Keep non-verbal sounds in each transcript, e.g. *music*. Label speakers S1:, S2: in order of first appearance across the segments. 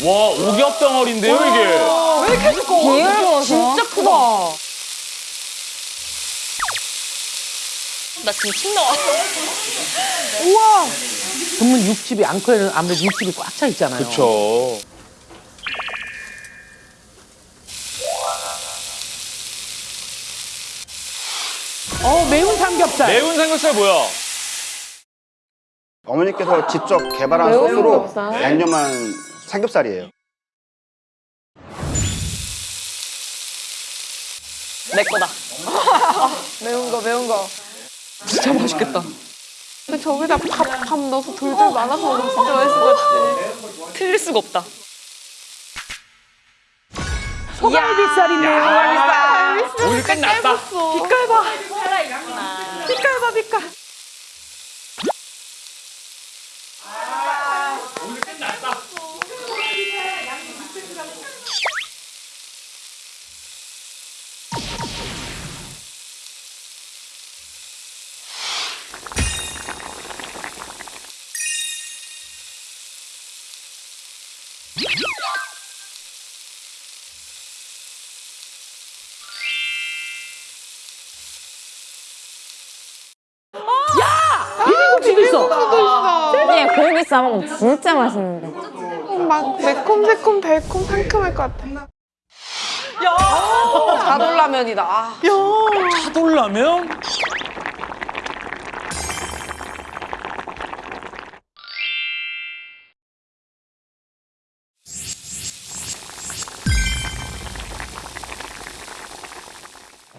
S1: 와 오겹 덩어리인데요 이게.
S2: 왜 이렇게 두꺼워?
S3: 비율
S2: 진짜 크다.
S3: 나 지금 침 나와. *laughs*
S4: 전문 육즙이 앙코에는 아무래도 육즙이 꽉 차 있잖아요.
S1: 그렇죠.
S4: 어 매운 삼겹살.
S1: 매운 삼겹살 뭐야?
S5: 어머니께서 직접 개발한 소스로 양념한 삼겹살이에요.
S3: 내 거다. *laughs*
S2: 매운 거, 매운 거.
S3: 진짜 맛있겠다.
S2: 근데 저기다 밥, 밥 넣어서 돌돌 말아서 먹으면 진짜 맛있을 것 같아.
S3: 틀릴 수가 없다.
S4: 소갈비살이네요.
S1: 오늘 끝났다.
S2: 빛깔 봐. 빛깔 봐, 빛깔.
S3: 네, 고기 싸먹으면 진짜 맛있는데.
S2: 막 매콤새콤 달콤 상큼할 것 같아. 야! 자돌라면이다. 아.
S1: 차돌라면?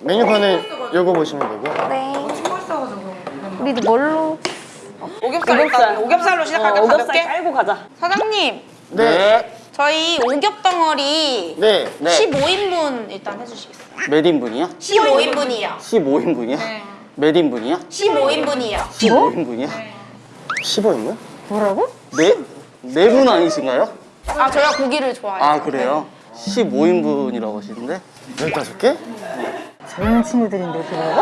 S6: 메뉴판을 읽어보시면 되고요.
S3: 네. 우리도 뭘로?
S2: 오겹살 일단 오겹살로 시작할게요,
S3: 오겹살
S2: 가볍게.
S3: 깔고 가자.
S2: 사장님,
S6: 네.
S2: 저희 오겹 덩어리
S6: 네. 네.
S2: 15인분 일단 해주시겠어요?
S6: 몇 인분이요?
S2: 15인분이요.
S6: 15인분이요?
S2: 네.
S6: 몇 인분이요?
S2: 15인분이요.
S6: 15인분이요? 15인분?
S3: 뭐라고?
S6: 네? 네분 아니신가요?
S2: 아, 저희가 고기를 좋아해요.
S6: 아, 그래요? 15인분이라고 하시는데? 15개?
S3: 젊은 친구들인데 그러고?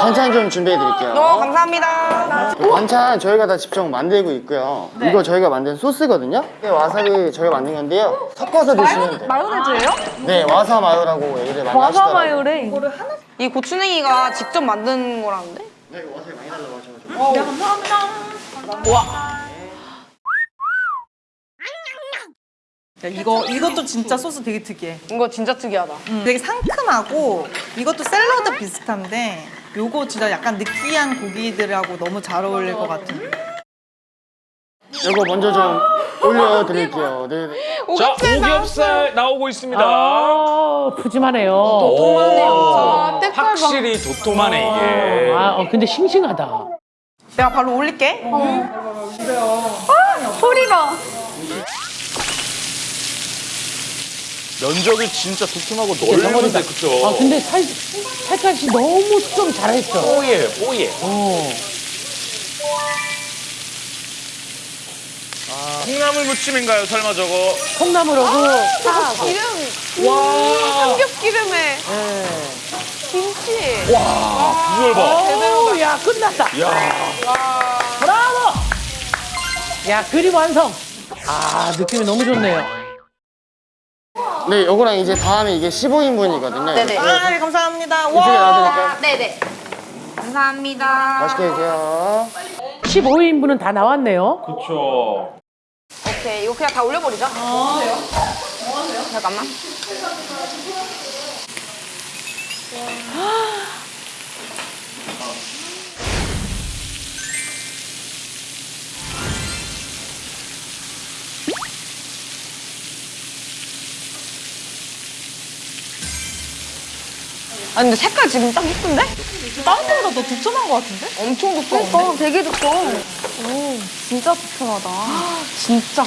S6: 반찬 좀 준비해 드릴게요.
S2: 어, 감사합니다.
S6: 반찬 저희가 다 직접 만들고 있고요. 이거 저희가 만든 소스거든요. 네, 와사비 저희가 만든 건데요. 섞어서 드시면 돼요.
S3: 마요네즈예요?
S6: 네, 와사 마요라고 얘기를 많이 하시더라고요.
S3: 마요래.
S2: 이 고추냉이가 직접 만든 거라는데?
S6: 네, 와사비 많이 달라고 하셔가지고.
S7: 야, 이거 이것도 진짜 소스 되게 특이해.
S2: 이거 진짜 특이하다.
S7: 음, 되게 상큼하고 이것도 샐러드 비슷한데 요거 진짜 약간 느끼한 고기들하고 너무 잘 어울릴 것 같은.
S6: 이거 먼저 좀 올려드릴게요. 네. 네.
S1: 자 오겹살 나오고 있습니다.
S4: 아 푸짐하네요.
S1: 오,
S2: 색깔 봐.
S1: 확실히 도톰하네 이게.
S4: 아 어, 근데 싱싱하다.
S7: 내가 바로 올릴게.
S2: 소리 봐.
S1: 면적이 진짜 두툼하고 넓은데 그쵸?
S4: 아 근데 살 살까지 너무 수정 잘했어.
S1: 뽀얘 뽀얘.
S4: 어.
S1: 콩나물 무침인가요 설마 저거?
S4: 콩나물하고
S2: 기름. 와. 삼겹기름에. 김치.
S1: 비주얼 봐.
S4: 오, 야 끝났다.
S1: 야
S4: 브라보. 야 그림 완성. 아 느낌이 너무 좋네요.
S6: 네, 요거랑 이제 다음에 이게 15인분이거든요.
S2: 네네.
S7: 아, 네, 감사합니다.
S6: 이쪽에. 놔드릴까요?
S2: 네네. 감사합니다.
S6: 맛있게 드세요.
S4: 15인분은 다 나왔네요.
S1: 그쵸.
S2: 오케이, 이거 그냥 다 올려버리자. 뭐 하세요? 뭐 하세요? 잠깐만. 아니 근데 색깔 지금 딱 이쁜데?
S7: 다른 거보다 더 두툼한 것 같은데?
S2: 엄청 두꺼운데? 어, 되게 두꺼워. 오, 진짜 두툼하다. *gasps* 진짜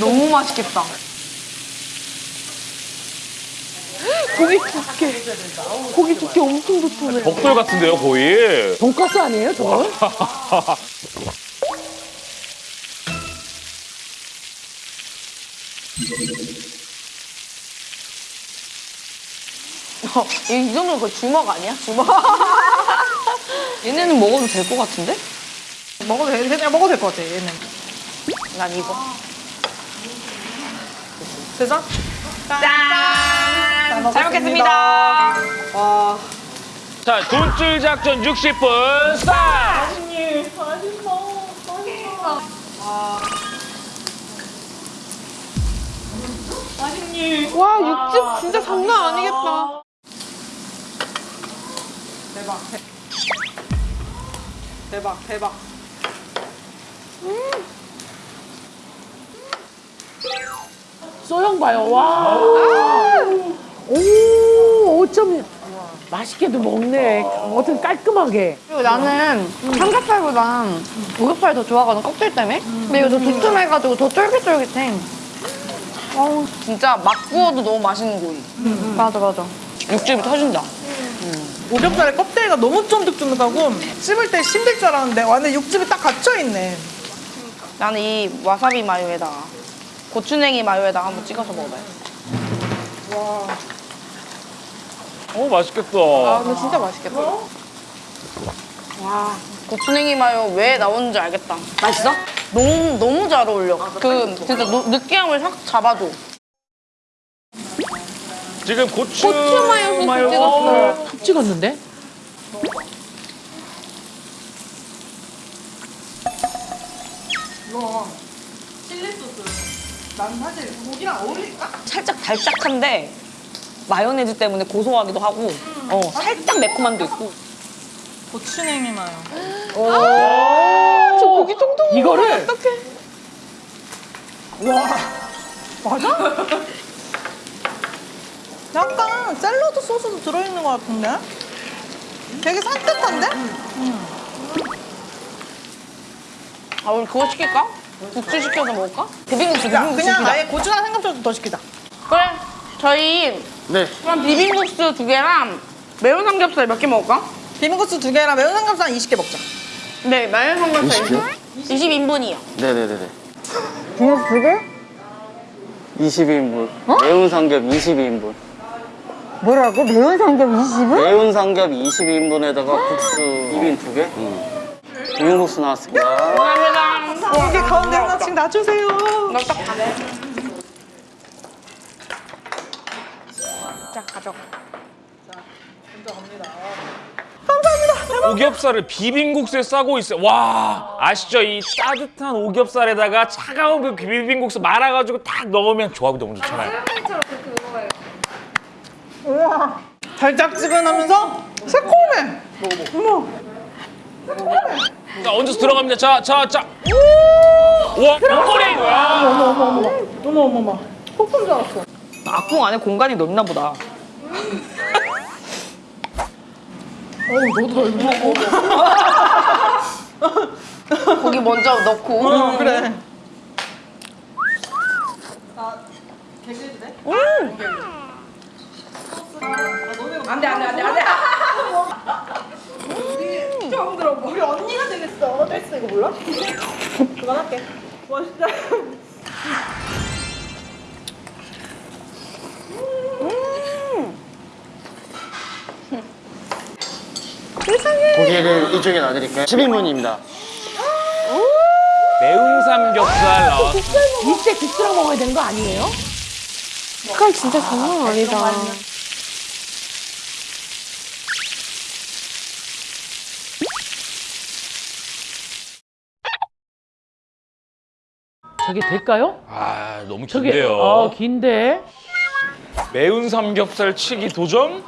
S2: 너무 맛있겠다. *gasps* 고기 두께. 고기 두께 엄청 두툼해.
S1: 벽돌 같은데요 거의.
S4: 돈가스 아니에요 저거? *laughs*
S2: 이, 이 정도면 거의 주먹 아니야? 주먹. *laughs* 얘네는 먹어도 될 것 같은데?
S7: 먹어도 돼, 그냥 먹어도 될 것 같아, 얘는.
S2: 난 이거.
S7: 됐어?
S2: 짠! 잘 먹겠습니다.
S7: 와.
S1: 자, 돈줄 작전 60분 스타트!
S2: 와, 육즙 진짜 장난 아니겠다.
S7: 대박. 대박, 대박.
S4: 소형 봐요. 와. 오, 5점. 맛있게도 먹네. 어떻게 깔끔하게.
S2: 그리고 나는 삼겹살보다 오겹살이 더 좋아하거든, 껍질 때문에. 근데 이거 더 두툼해가지고 더 쫄깃쫄깃해. 어우, 진짜 막 구워도 너무 맛있는 고기. 맞아, 맞아. 육즙이 터진다.
S7: 오겹살의 껍데기가 너무 쫀득쫀득하고 씹을 때 힘들 줄 알았는데 완전 육즙이 딱 갇혀있네.
S2: 나는 이 와사비 마요에다가 고추냉이 마요에다가 한번 찍어서 먹어봐요.
S1: 어, 맛있겠다.
S2: 아, 근데 진짜 맛있겠다. 와, 고추냉이 마요 왜 나오는지 알겠다. 맛있어? 너무, 너무 잘 어울려. 그, 진짜 노- 느끼함을 싹 잡아줘.
S1: 지금 고추,
S2: 고추 마요 소스 찍었어요.
S4: 푹 찍었는데?
S7: 난 사실 고기랑 어울릴까?
S8: 살짝 달짝한데 마요네즈 때문에 고소하기도 하고 어 살짝 매콤함도 있고
S7: 고추냉이 마요.
S2: 저 고기 통통
S4: 이거를 *laughs*
S7: 약간 샐러드 소스도 들어있는 것 같은데? 되게 산뜻한데?
S2: 아, 우리 그거 시킬까? 국수 시켜서 먹을까?
S8: 비빔국수
S7: 야,
S8: 비빔국수
S7: 그냥
S8: 시키자.
S7: 아예 고추장 생강초도 더 시키자.
S2: 그래. 저희
S6: 네.
S2: 그럼 비빔국수 두 개랑 매운 삼겹살 몇 개 먹을까?
S7: 비빔국수 두 개랑 매운 삼겹살 20개 먹자.
S2: 네, 매운 삼겹살
S6: 20개?
S2: 20인분이요.
S6: 네네네네.
S3: 비빔국수 두 개?
S6: 22인분. 매운 삼겹 22인분.
S3: 뭐라고? 매운 삼겹 20을?
S6: 매운 삼겹 22인분에다가 국수 비빔 두 개? 응. 비빔국수 나왔습니다.
S2: 감사합니다.
S7: 이게 가운데 하나씩 놔주세요.
S2: 넉넉 가네. 자, 가져가.
S1: 오겹살을 비빔국수에 싸고 있어요. 와, 아시죠? 이 따뜻한 오겹살에다가 차가운 그 비빔국수 말아가지고 딱 넣으면 조합이 너무 좋잖아요.
S7: 달짝지근하면서 새콤해.
S1: 자, 얹어서 들어갑니다. 자, 자, 자. 와, 목걸이! 와.
S7: 어머 어머머. 폭풍 줄 알았어.
S8: 악궁 안에 공간이 넓나 보다 *laughs*
S2: 고기 먼저 넣고.
S7: 어, 그래.
S2: 안돼 안돼 안돼 안돼.
S7: 처음 들어봐. 우리 언니가 되겠어. 됐어 이거 몰라? 그만할게. 와 진짜.
S6: 고기를 이쪽에 놔드릴까요? 10인분입니다.
S1: 매운 삼겹살 나왔어.
S4: 이때 국수랑 먹어야 되는 거 아니에요?
S2: 색깔 진짜 장난 아니다.
S4: 저게 될까요?
S1: 아, 너무
S4: 저게
S1: 긴데요.
S4: 어 긴데.
S1: 매운 삼겹살 치기 도전?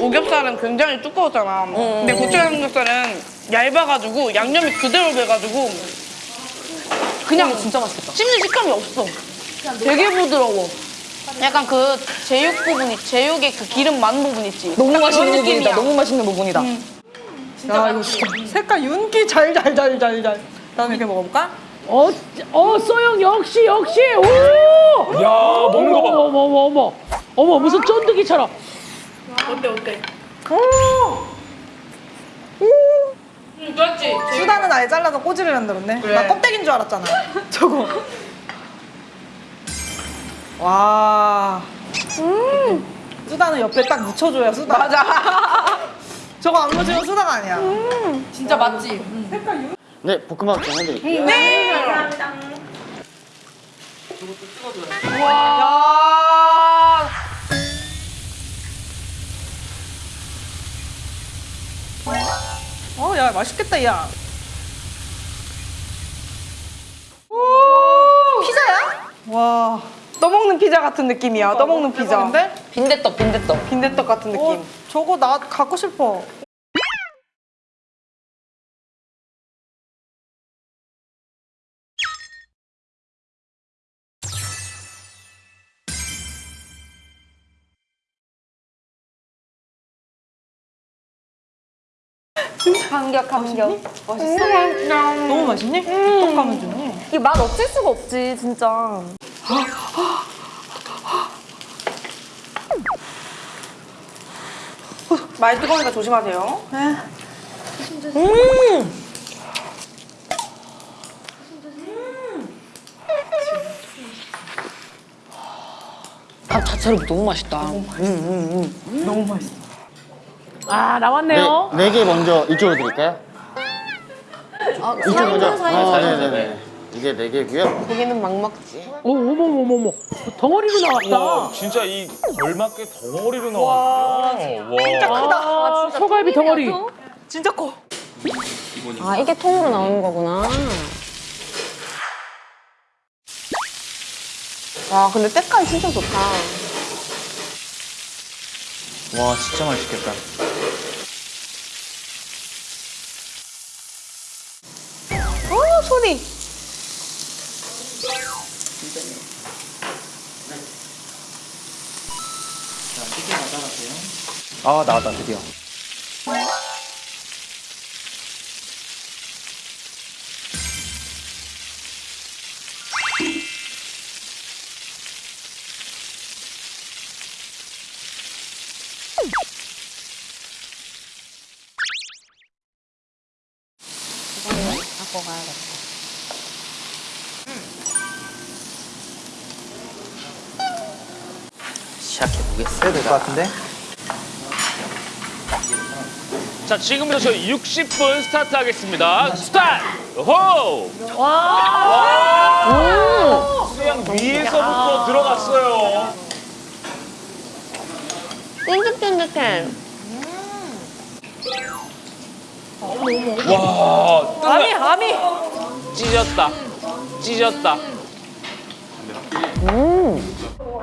S2: 오겹살은 굉장히 두꺼웠잖아. 근데 고추장 삼겹살은 얇아가지고 양념이 그대로 배가지고 그냥 진짜 맛있겠다. 씹는 식감이 없어. 되게 부드러워. 약간 그 제육 부분, 있 제육의 그 기름 많은 부분 있지.
S8: 너무 맛있는 부분이다
S2: 느낌이야.
S8: 너무 맛있는 부분이다
S7: 야 이거 진짜 색깔 윤기 잘 잘 잘 잘 잘. 다음에 이렇게 먹어볼까?
S4: 어, 어, 소영 역시 역시. 오!
S1: 야, 먹는 거 봐.
S4: 어머 어머 어머 어머. 어머 무슨 쫀득이처럼.
S2: 그렇지.
S7: 수다는 아예 잘라서 꼬지를 만들었네. 나 껍데기인 줄 알았잖아. *laughs* 저거. 와. 수다는 옆에 딱 묻혀줘야 수다. 맞아. *laughs* 저거 안 묻히면 수다가 아니야.
S2: 진짜 맞지?
S6: 네, 볶음밥 좀 해드릴게요.
S2: 야.
S7: 어, 야, 맛있겠다, 야. 와.
S2: 떠먹는 피자 같은 느낌이야. 떠먹는 피자.
S7: 근데
S8: 빈대떡 빈대떡.
S2: 빈대떡 같은 느낌.
S7: 어, 저거 나 갖고 싶어.
S9: 감격 감격
S7: 너무 맛있니? 떡하면 주네.
S9: 이맛 없을 수가 없지 진짜
S2: 많이 뜨거우니까 조심하세요.
S8: 밥 자체로 너무 맛있다.
S4: 아
S6: 네,
S4: 나왔네요.
S6: 네 개 먼저 이쪽으로 드릴까요? 이쪽 먼저. 아, 네네네. 이게 네 개고요.
S9: 고기는 막 먹지
S4: 오 어머머머머 덩어리로 나왔다.
S1: 와 진짜 이 걸맞게 덩어리로 나왔네요. 와.
S4: 아, 소갈비 덩어리.
S7: 진짜 커.
S9: 아 이게 통으로 나오는 거구나 와 근데 때깔 진짜 좋다
S5: 와 진짜 맛있겠다.
S2: 어 소리.
S5: 아 나왔다 드디어. 같은데?
S1: 자 지금부터 저희 60분 스타트 하겠습니다. 스타트! 호! 와! 수양 위에서부터 들어갔어요.
S9: 쫀득쫀득해
S1: 와!
S2: 아미 아미.
S1: 찢었다. 찢었다.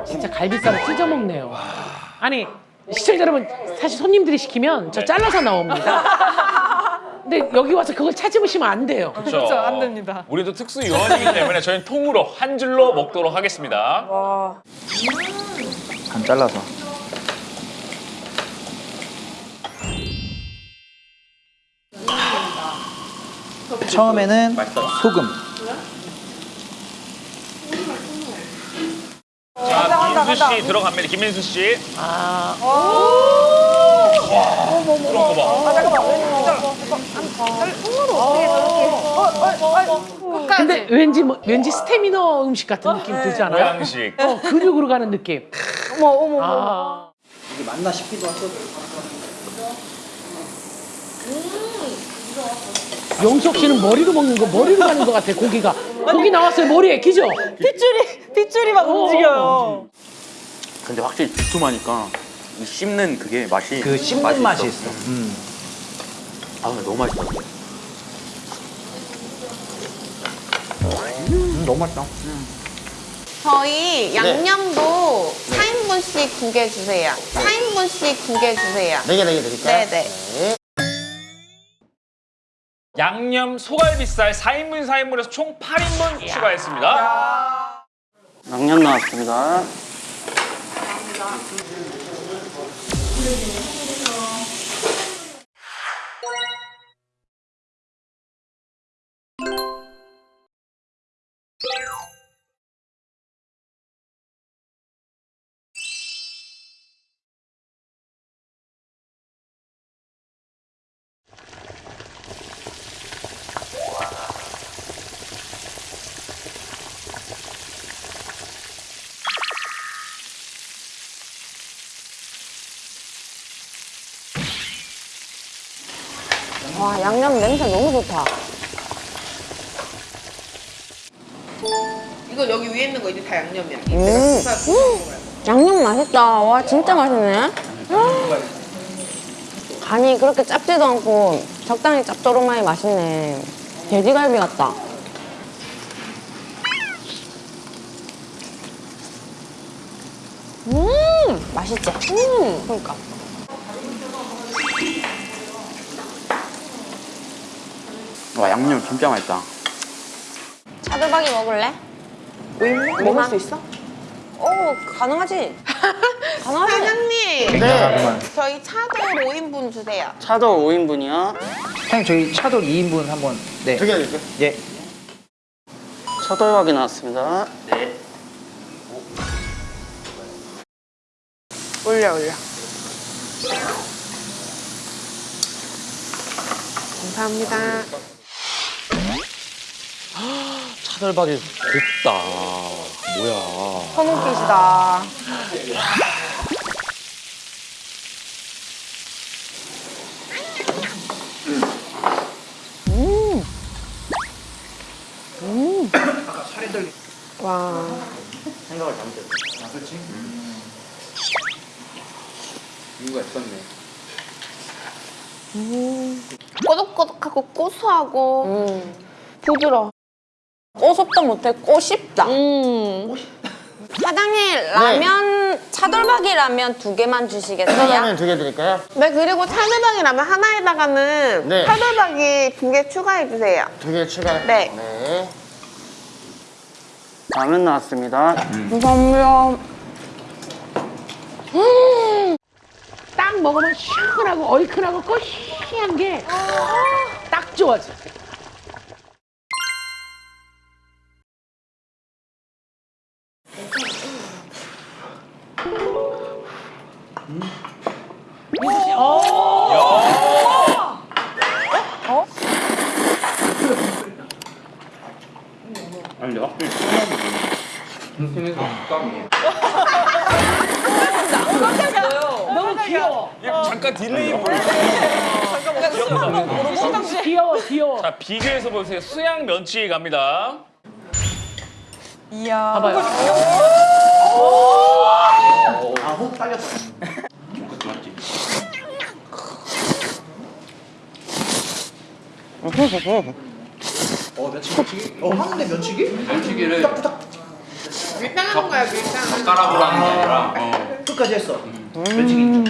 S4: 진짜 갈비살을 찢어 먹네요. 아니 시청자 여러분 사실 손님들이 시키면 저 잘라서 나옵니다. *laughs* 근데 여기 와서 그걸 찾으시면 안 돼요.
S1: 그렇죠.
S7: 안 됩니다.
S1: 우리도 특수 요원이기 때문에 저희는 통으로 한 줄로 먹도록 하겠습니다.
S5: 간 잘라서. 처음에는 소금.
S1: 자, 민수 씨 들어갑니다. 김민수 씨.
S4: 아,
S1: 그런 거 봐.
S4: 근데 왠지 뭐, 왠지 스테미너 음식 같은 느낌 들지 않아요?
S1: 모양식.
S4: 어, 근육으로 가는 느낌. 어머 어머. 아.
S5: 이게 맞나 싶기도 하고.
S4: 영석 씨는 머리로 먹는 거 머리로 가는 것 같아 고기가. 고기 나왔어요 머리에 기죠?
S7: 핏줄이, 핏줄이 막 움직여요.
S10: 근데 확실히 두툼하니까 이 씹는 그게 맛이
S5: 그 씹는 맛이 있어.
S10: 아 근데 너무 맛있다.
S5: 음, 너무 맛있다.
S9: 저희 양념도 4인분씩 두 개 주세요 4인분씩 두 개 주세요
S6: 네 개, 네개 드릴까요?
S9: 네네.
S6: 네.
S1: 양념 소갈비살 4인분 4인분에서 총 8인분 추가했습니다.
S6: 양념 나왔습니다. 감사합니다.
S9: 와 양념 냄새 너무 좋다.
S7: 이거 여기 위에 있는 거 이제 다 양념이야.
S9: 음. 양념 맛있다. 와 진짜 맛있네. 간이 그렇게 짭지도 않고 적당히 짭조름하니 맛있네. 돼지갈비 같다. 음 맛있지? 음 그러니까.
S10: 와 양념 진짜 맛있다.
S9: 차돌박이 먹을래? 먹을 수 있어? 오 가능하지. *laughs* 가능하지.
S6: 네.
S9: 사장님.
S5: 그만.
S9: 저희 차돌 5인분 주세요.
S6: 차돌 5인분이요.
S5: 사장님 저희 차돌 2인분 한번 네.
S6: 두개 드릴게요.
S5: 예.
S6: 차돌박이 나왔습니다.
S10: 네.
S9: 올려 올려. 감사합니다.
S1: 차돌박이 곱다. 뭐야.
S9: 손웃기시다. 음. 음. 와.
S10: 생각을 잘못했어. 아 그렇지. 이유가 있었네.
S9: 꼬독꼬독하고 고소하고 부드러워. 꼬숩다 못해 꼬쉽다. *laughs* 사장님 라면 차돌박이 라면 두 개만 주시겠어요?
S6: 차돌라면 두 개 드릴까요?
S9: 네 그리고 차돌박이 라면 하나에다가는
S6: 네.
S9: 차돌박이 두 개 추가해 주세요.
S6: 두 개 추가.
S9: 네.
S6: 네. 라면 나왔습니다.
S9: 감사합니다.
S4: 딱 먹으면 시원하고 얼큰하고 꼬시한 게 딱 좋아 진
S10: 아니 근데 확실히 인생에서 식감이.
S4: 너무 귀여워.
S1: 잠깐 딜레이 보여.
S4: 귀여워 귀여워.
S1: 자, 비교해서 보세요. 수양 면치기 갑니다.
S4: 봐봐요.
S5: 아혹 딸렸다.
S10: 그것도 맞지.
S5: 어 면치기 면치기? 어 하는데 면치기?
S10: 면치기를
S7: 밀당 하는 거야 밀당.
S10: 젓가락으로 하는 게 아니라 어.
S5: 끝까지 했어. 면치기.